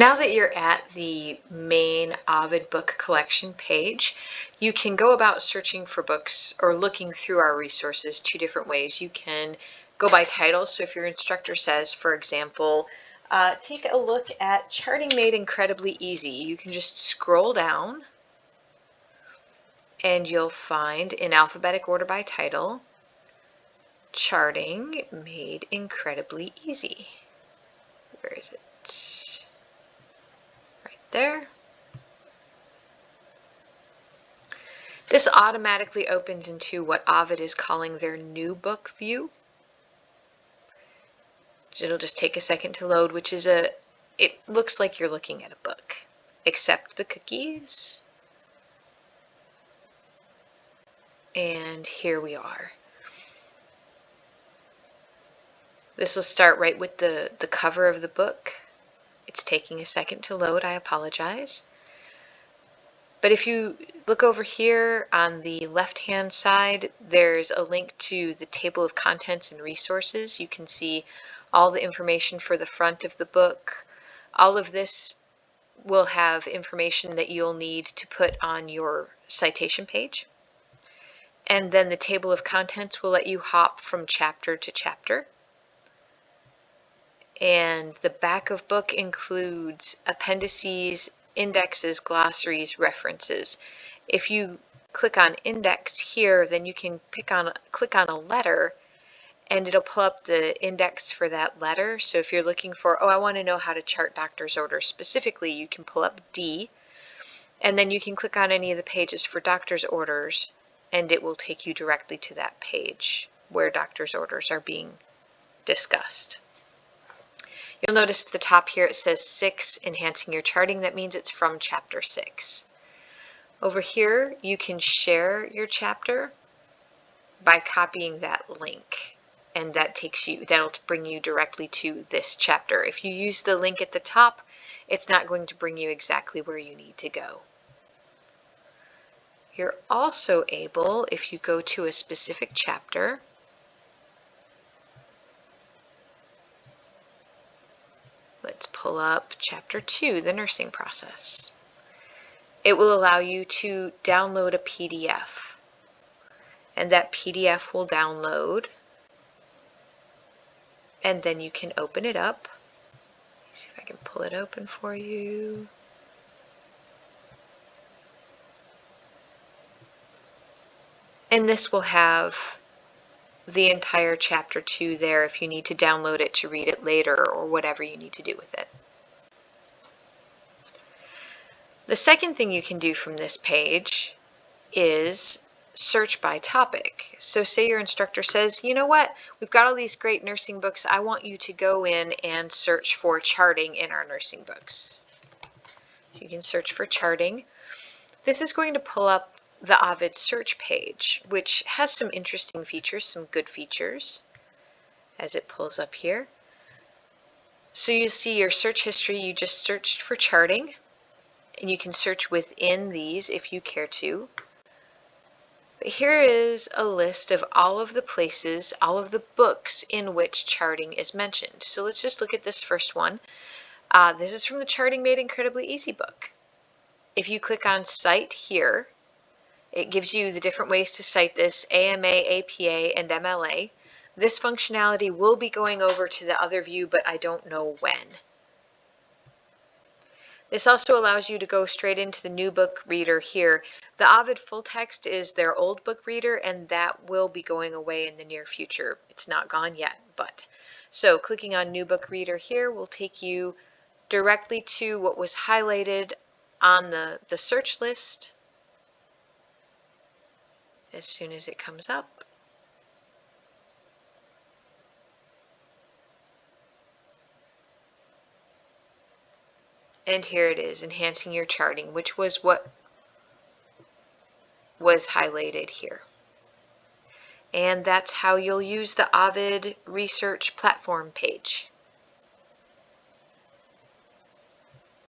Now that you're at the main Ovid book collection page, you can go about searching for books or looking through our resources two different ways. You can go by title. So if your instructor says, for example, uh, take a look at Charting Made Incredibly Easy, you can just scroll down and you'll find in alphabetic order by title, Charting Made Incredibly Easy. Where is it? There. This automatically opens into what Ovid is calling their new book view. It'll just take a second to load, which is a, it looks like you're looking at a book. except the cookies. And here we are. This will start right with the, the cover of the book. It's taking a second to load, I apologize. But if you look over here on the left-hand side, there's a link to the table of contents and resources. You can see all the information for the front of the book. All of this will have information that you'll need to put on your citation page. And then the table of contents will let you hop from chapter to chapter. And the back of book includes appendices, indexes, glossaries, references. If you click on index here, then you can pick on click on a letter and it'll pull up the index for that letter. So if you're looking for, oh, I want to know how to chart doctor's orders specifically, you can pull up D, and then you can click on any of the pages for doctor's orders, and it will take you directly to that page where doctor's orders are being discussed. You'll notice at the top here it says 6, Enhancing Your Charting. That means it's from Chapter 6. Over here, you can share your chapter by copying that link and that takes you, that'll bring you directly to this chapter. If you use the link at the top, it's not going to bring you exactly where you need to go. You're also able, if you go to a specific chapter, let's pull up chapter 2, the nursing process. It will allow you to download a PDF and that PDF will download and then you can open it up. see if I can pull it open for you. And this will have the entire chapter 2 there if you need to download it to read it later or whatever you need to do with it. The second thing you can do from this page is search by topic. So say your instructor says, you know what, we've got all these great nursing books. I want you to go in and search for charting in our nursing books. You can search for charting. This is going to pull up the Ovid search page, which has some interesting features, some good features, as it pulls up here. So you see your search history, you just searched for charting, and you can search within these if you care to. But here is a list of all of the places, all of the books in which charting is mentioned. So let's just look at this first one. Uh, this is from the Charting Made Incredibly Easy book. If you click on Cite here, it gives you the different ways to cite this, AMA, APA, and MLA. This functionality will be going over to the other view, but I don't know when. This also allows you to go straight into the new book reader here. The Ovid full text is their old book reader and that will be going away in the near future. It's not gone yet, but. So clicking on new book reader here will take you directly to what was highlighted on the, the search list as soon as it comes up. And here it is, enhancing your charting, which was what was highlighted here. And that's how you'll use the Ovid Research Platform page.